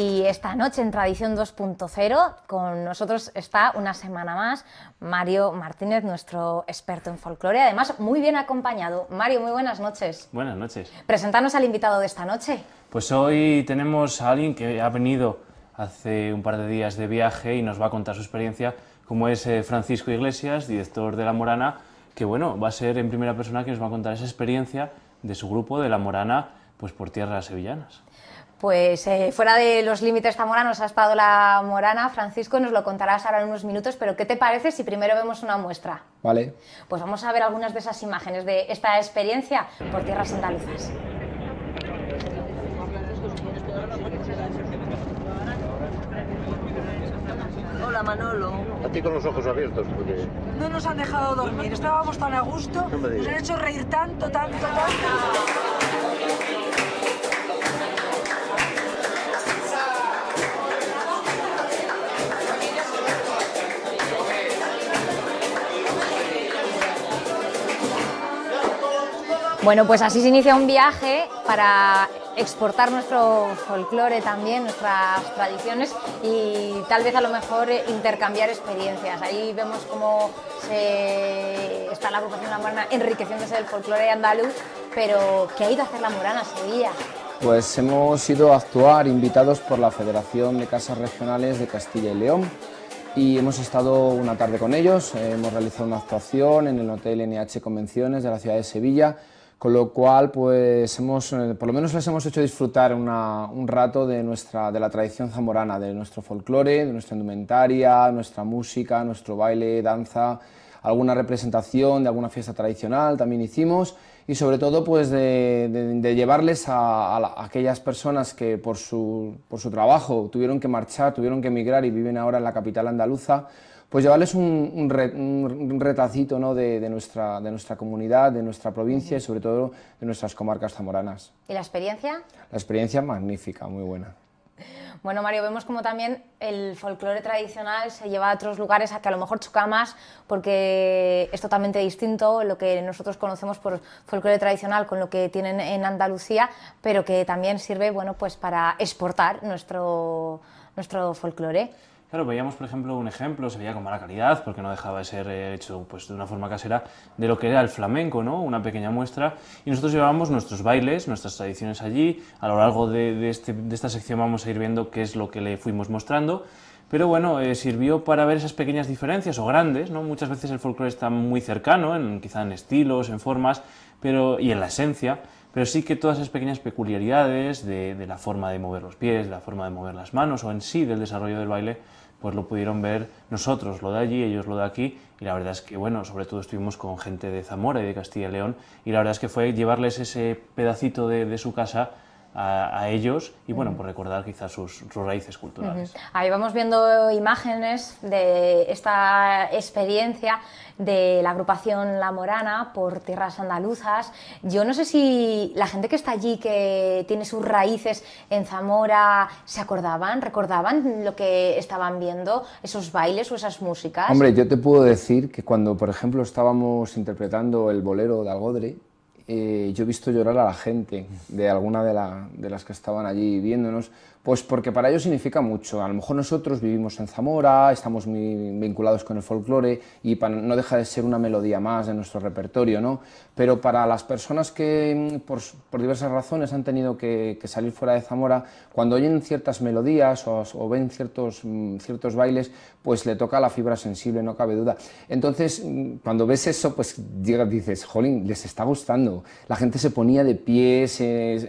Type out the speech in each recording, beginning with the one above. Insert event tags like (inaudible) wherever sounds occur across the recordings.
Y esta noche en Tradición 2.0 con nosotros está una semana más Mario Martínez, nuestro experto en folclore, además muy bien acompañado. Mario, muy buenas noches. Buenas noches. Presentarnos al invitado de esta noche. Pues hoy tenemos a alguien que ha venido hace un par de días de viaje y nos va a contar su experiencia, como es eh, Francisco Iglesias, director de La Morana, que bueno, va a ser en primera persona que nos va a contar esa experiencia de su grupo de La Morana pues por tierras sevillanas. Pues eh, fuera de los límites zamoranos ha estado la Morana, Francisco, nos lo contarás ahora en unos minutos, pero ¿qué te parece si primero vemos una muestra? Vale. Pues vamos a ver algunas de esas imágenes de esta experiencia por tierras andaluzas. Hola Manolo. A ti con los ojos abiertos, porque... No nos han dejado dormir, estábamos tan a gusto, No nos han hecho reír tanto, tanto, tanto. Bueno, pues así se inicia un viaje para exportar nuestro folclore también, nuestras tradiciones y tal vez a lo mejor intercambiar experiencias. Ahí vemos cómo se- está la agrupación La Morana enriqueciéndose del folclore andaluz, pero ¿qué ha ido a hacer La Morana Sevilla? Pues hemos ido a actuar invitados por la Federación de Casas Regionales de Castilla y León y hemos estado una tarde con ellos, hemos realizado una actuación en el Hotel NH Convenciones de la ciudad de Sevilla, con lo cual pues hemos, eh, por lo menos les hemos hecho disfrutar una- un rato de, nuestra, de la tradición zamorana, de nuestro folclore, de nuestra indumentaria, nuestra música, nuestro baile, danza, alguna representación de alguna fiesta tradicional también hicimos. Y sobre todo pues de, llevarles a, a aquellas personas que por su, por su trabajo tuvieron que marchar, tuvieron que emigrar y viven ahora en la capital andaluza, pues llevarles un, un re- un- un retacito ¿no? de, de nuestra, de nuestra comunidad, de nuestra provincia y sobre todo de nuestras comarcas zamoranas. ¿Y la experiencia? La experiencia magnífica, muy buena. Bueno, Mario, vemos como también el folclore tradicional se lleva a otros lugares a que a lo mejor choca más porque es totalmente distinto lo que nosotros conocemos por folclore tradicional con lo que tienen en Andalucía, pero que también sirve bueno, pues para exportar nuestro, nuestro folclore. Claro, veíamos, por ejemplo, un ejemplo, se veía con mala calidad, porque no dejaba de ser eh, hecho pues, de una forma casera, de lo que era el flamenco, ¿no? Una pequeña muestra. Y nosotros llevábamos nuestros bailes, nuestras tradiciones allí. A lo largo de, este- de esta sección vamos a ir viendo qué es lo que le fuimos mostrando. Pero bueno, eh, sirvió para ver esas pequeñas diferencias, o grandes, ¿no? Muchas veces el folclore está muy cercano, en, quizá en estilos, en formas, pero, y en la esencia, pero sí que todas esas pequeñas peculiaridades de, la forma de mover los pies, de la forma de mover las manos, o en sí del desarrollo del baile, pues lo pudieron ver nosotros, lo de allí, ellos lo de aquí, y la verdad es que, bueno, sobre todo estuvimos con gente de Zamora y de Castilla y León, y la verdad es que fue llevarles ese pedacito de su casa a, a ellos, y bueno, pues recordar quizás sus, sus raíces culturales. Ahí vamos viendo imágenes de esta experiencia de la agrupación La Morana por tierras andaluzas. Yo no sé si la gente que está allí, que tiene sus raíces en Zamora, se acordaban, recordaban lo que estaban viendo, esos bailes o esas músicas. Hombre, yo te puedo decir que cuando, por ejemplo, estábamos interpretando el bolero de Algodre, eh, yo he visto llorar a la gente de alguna de, la- de las que estaban allí viéndonos, pues porque para ellos significa mucho. A lo mejor nosotros vivimos en Zamora, estamos muy vinculados con el folclore y no deja de ser una melodía más de nuestro repertorio, ¿no? Pero para las personas que mm, por, diversas razones han tenido que, salir fuera de Zamora, cuando oyen ciertas melodías o, ven ciertos, mm, ciertos bailes, pues le toca la fibra sensible, no cabe duda. Entonces, mm, cuando ves eso, pues dices, jolín, les está gustando. La gente se ponía de pie,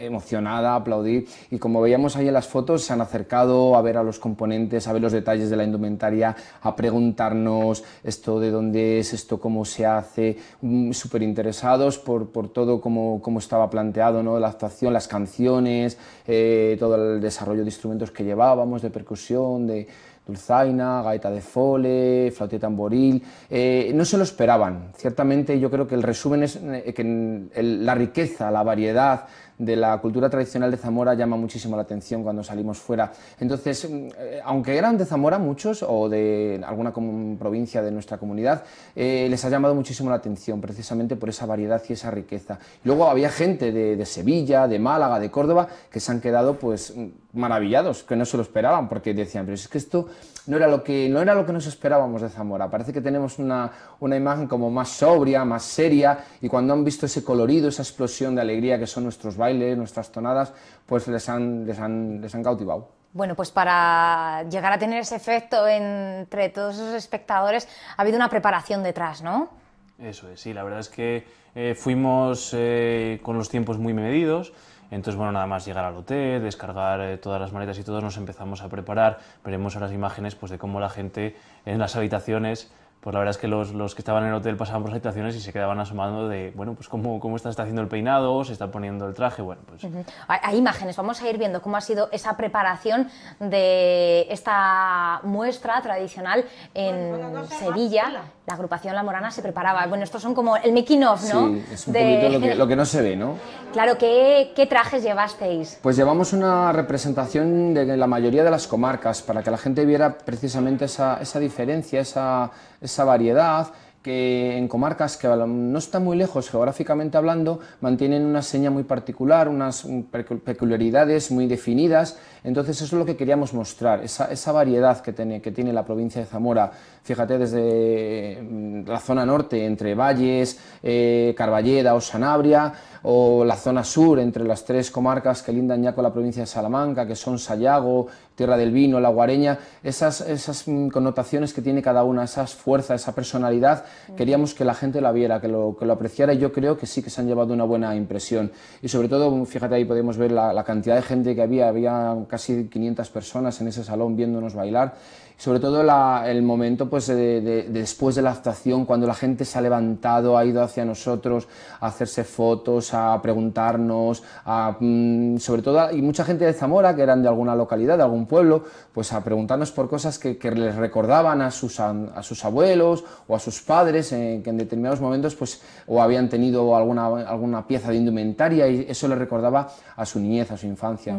emocionada, a aplaudir, y como veíamos ahí en las fotos, se han acercado a ver a los componentes, a ver los detalles de la indumentaria, a preguntarnos esto de dónde es, esto cómo se hace, súper interesados por, por todo cómo, cómo estaba planteado, ¿no? la actuación, las canciones, eh, todo el desarrollo de instrumentos que llevábamos, de percusión, de dulzaina, gaita de fole, flauta tamboril, eh, no se lo esperaban. Ciertamente yo creo que el resumen es eh, que la riqueza, la variedad de la cultura tradicional de Zamora llama muchísimo la atención cuando salimos fuera. Entonces, mm, eh, aunque eran de Zamora muchos o de alguna provincia de nuestra comunidad, eh, les ha llamado muchísimo la atención precisamente por esa variedad y esa riqueza. Luego había gente de, de Sevilla, de Málaga, de Córdoba, que se han quedado pues mm, maravillados, que no se lo esperaban, porque decían, pero es que esto no era lo que, no era lo que nos esperábamos de Zamora. Parece que tenemos una, una imagen como más sobria, más seria, y cuando han visto ese colorido, esa explosión de alegría que son nuestros bailes, nuestras tonadas, pues les han, les han, les han cautivado. Bueno, pues para llegar a tener ese efecto entre todos esos espectadores ha habido una preparación detrás, ¿no? Eso es, sí, la verdad es que eh, fuimos eh, con los tiempos muy medidos, entonces bueno, nada más llegar al hotel, descargar eh, todas las maletas y todos nos empezamos a preparar, veremos ahora las imágenes pues, de cómo la gente en las habitaciones, pues la verdad es que los, los que estaban en el hotel pasaban por las habitaciones y se quedaban asomando de, bueno, pues cómo, cómo está, está haciendo el peinado, se está poniendo el traje, bueno, pues Hay, hay imágenes, vamos a ir viendo cómo ha sido esa preparación de esta muestra tradicional en Sevilla. La agrupación La Morana se preparaba. Bueno, estos son como el making of, ¿no? Sí, es un De- poquito lo que, (laughs) lo que no se ve, ¿no? Claro, ¿qué, qué trajes llevasteis? Pues llevamos una representación de la mayoría de las comarcas para que la gente viera precisamente esa, esa diferencia, esa, esa variedad que en comarcas que no están muy lejos geográficamente hablando mantienen una seña muy particular, unas pecu- peculiaridades muy definidas. Entonces eso es lo que queríamos mostrar, esa, esa variedad que tiene, que tiene la provincia de Zamora. Fíjate desde mm, la zona norte, entre Valles, eh, Carballeda o Sanabria, o la zona sur, entre las tres comarcas que lindan ya con la provincia de Salamanca, que son Sayago, Tierra del Vino, La Guareña, esas, esas mm, connotaciones que tiene cada una, esas fuerzas, esa personalidad, queríamos que la gente la viera, que lo, que lo apreciara y yo creo que sí que se han llevado una buena impresión. Y sobre todo, fíjate ahí podemos ver la, la cantidad de gente que había, había casi 500 personas en ese salón viéndonos bailar. Sobre todo la- el momento pues, de, de- de después de la actuación, cuando la gente se ha levantado, ha ido hacia nosotros a hacerse fotos, a preguntarnos, a, mm, sobre todo, y mucha gente de Zamora, que eran de alguna localidad, de algún pueblo, pues a preguntarnos por cosas que, que les recordaban a sus, a sus abuelos o a sus padres, eh, que en determinados momentos pues, o habían tenido alguna, alguna pieza de indumentaria y eso les recordaba a su niñez, a su infancia.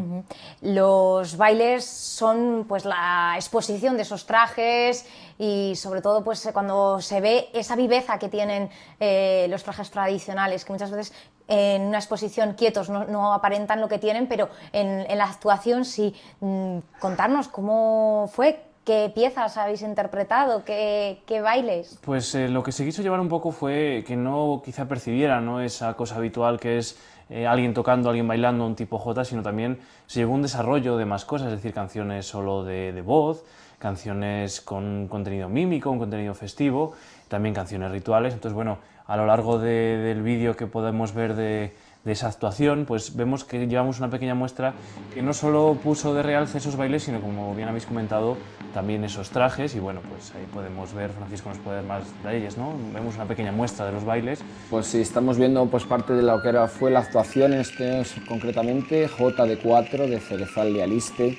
Los bailes son pues la exposición de esos trajes y sobre todo pues cuando se ve esa viveza que tienen eh, los trajes tradicionales, que muchas veces en una exposición quietos no, no aparentan lo que tienen, pero en, en la actuación sí. Mm, Contarnos cómo fue, qué piezas habéis interpretado, qué, bailes. Pues eh, lo que se quiso llevar un poco fue que no quizá percibiera ¿no? esa cosa habitual que es eh, alguien tocando, alguien bailando, un tipo J, sino también se llevó un desarrollo de más cosas, es decir, canciones solo de, voz, canciones con contenido mímico, un contenido festivo, también canciones rituales. Entonces, bueno, a lo largo de- del vídeo que podemos ver de, de esa actuación, pues vemos que llevamos una pequeña muestra que no solo puso de realce esos bailes, sino como bien habéis comentado, también esos trajes y bueno, pues ahí podemos ver, Francisco nos puede dar más detalles, ¿no? Vemos una pequeña muestra de los bailes. Pues sí, estamos viendo pues, parte de lo que era, fue la actuación, este es concretamente J de 4 de Cerezal de Aliste.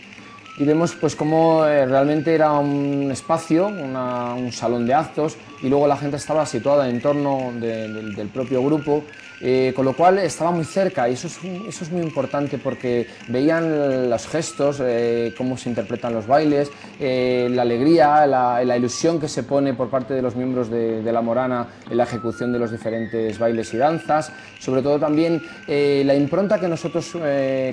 Y vemos pues cómo eh, realmente era un espacio, un salón de actos, y luego la gente estaba situada en torno de- del- del propio grupo, eh, con lo cual estaba muy cerca, y eso es, muy importante porque veían los gestos, eh, cómo se interpretan los bailes, eh, la alegría, la, ilusión que se pone por parte de los miembros de, la Morana en la ejecución de los diferentes bailes y danzas, sobre todo también eh, la impronta que nosotros,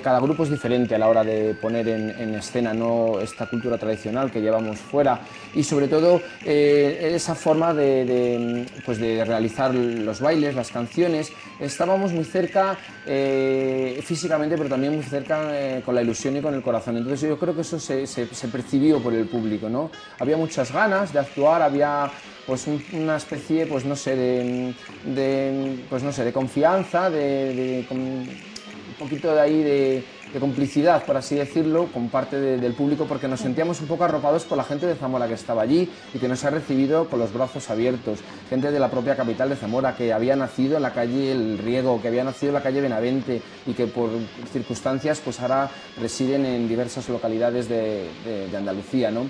cada grupo es diferente a la hora de poner en, en escena ¿no? esta cultura tradicional que llevamos fuera y sobre todo esa forma de, pues de realizar los bailes, las canciones. Estábamos muy cerca eh, físicamente, pero también muy cerca eh, con la ilusión y con el corazón. Entonces yo creo que eso se, se- percibió por el público. ¿no? Había muchas ganas de actuar, había pues un- una especie, pues no sé, de, de, pues no sé, de confianza, de, de- con- un poquito de ahí de, de complicidad, por así decirlo, con parte de- del público, porque nos sentíamos un poco arropados por la gente de Zamora que estaba allí y que nos ha recibido con los brazos abiertos. Gente de la propia capital de Zamora que había nacido en la calle El Riego, que había nacido en la calle Benavente y que por circunstancias pues ahora residen en diversas localidades de, de- de Andalucía. ¿no?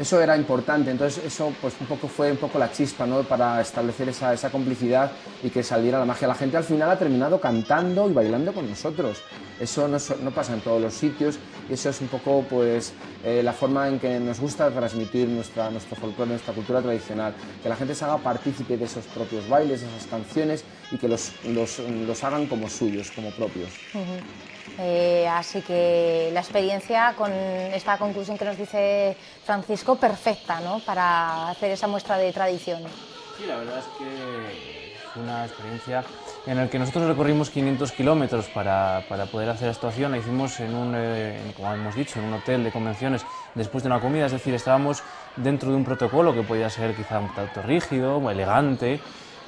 Eso era importante, entonces eso pues un poco fue un poco la chispa, ¿no? Para establecer esa, esa complicidad y que saliera la magia. La gente al final ha terminado cantando y bailando con nosotros. Eso no, no pasa en todos los sitios y eso es un poco pues eh, la forma en que nos gusta transmitir nuestra, nuestro folclore, nuestra cultura tradicional, que la gente se haga partícipe de esos propios bailes, de esas canciones y que los, los, los hagan como suyos, como propios. Eh, así que la experiencia con esta conclusión que nos dice Francisco, perfecta ¿no? para hacer esa muestra de tradición. Sí, la verdad es que fue una experiencia en la que nosotros recorrimos 500 kilómetros para, para poder hacer esta actuación. La hicimos en un, eh, como hemos dicho, en un hotel de convenciones después de una comida, es decir, estábamos dentro de un protocolo que podía ser quizá un tanto rígido elegante,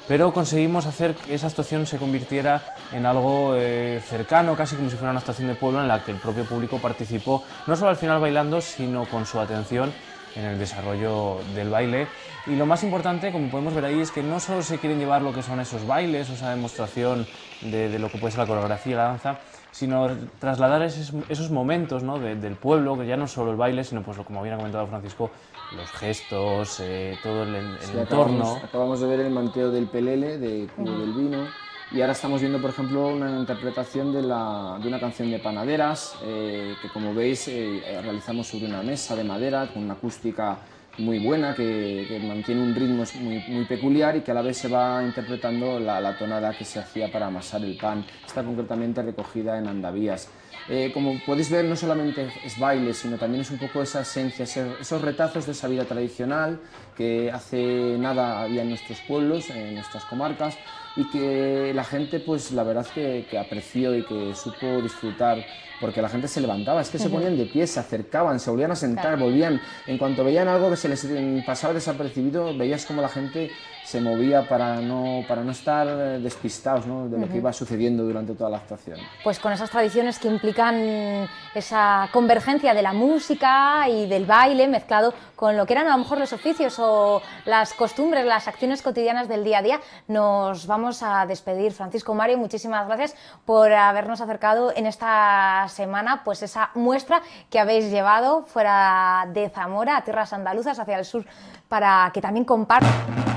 pero conseguimos hacer que esa actuación se convirtiera en algo eh, cercano, casi como si fuera una actuación de pueblo en la que el propio público participó, no solo al final bailando, sino con su atención en el desarrollo del baile. Y lo más importante, como podemos ver ahí, es que no solo se quieren llevar lo que son esos bailes, o esa demostración de, lo que puede ser la coreografía y la danza, sino trasladar esos, esos momentos ¿no? de- del pueblo, que ya no solo el baile, sino, pues, lo- como bien ha comentado Francisco, los gestos, eh, todo el, el Sí, entorno. acabamos, acabamos de ver el manteo del pelele, de Cubo del Vino, y ahora estamos viendo, por ejemplo, una interpretación de, la, de una canción de Panaderas, eh, que como veis eh, realizamos sobre una mesa de madera con una acústica muy buena, que, mantiene un ritmo muy, peculiar y que a la vez se va interpretando la, tonada que se hacía para amasar el pan. Está concretamente recogida en Andavías. Eh, como podéis ver, no solamente es baile, sino también es un poco esa esencia, ese- esos retazos de esa vida tradicional que hace nada había en nuestros pueblos, en nuestras comarcas, y que la gente, pues la verdad que, que apreció y que supo disfrutar, porque la gente se levantaba, es que se ponían de pie, se acercaban, se volvían a sentar, volvían, en cuanto veían algo que se les pasaba desapercibido, veías como la gente se movía para no, para no estar eh, despistados ¿no? de lo que iba sucediendo durante toda la actuación. Pues con esas tradiciones que implican esa convergencia de la música y del baile mezclado con lo que eran a lo mejor los oficios o las costumbres, las acciones cotidianas del día a día, nos vamos a despedir. Francisco Mario, muchísimas gracias por habernos acercado en esta semana pues esa muestra que habéis llevado fuera de Zamora a tierras andaluzas hacia el sur para que también compartan.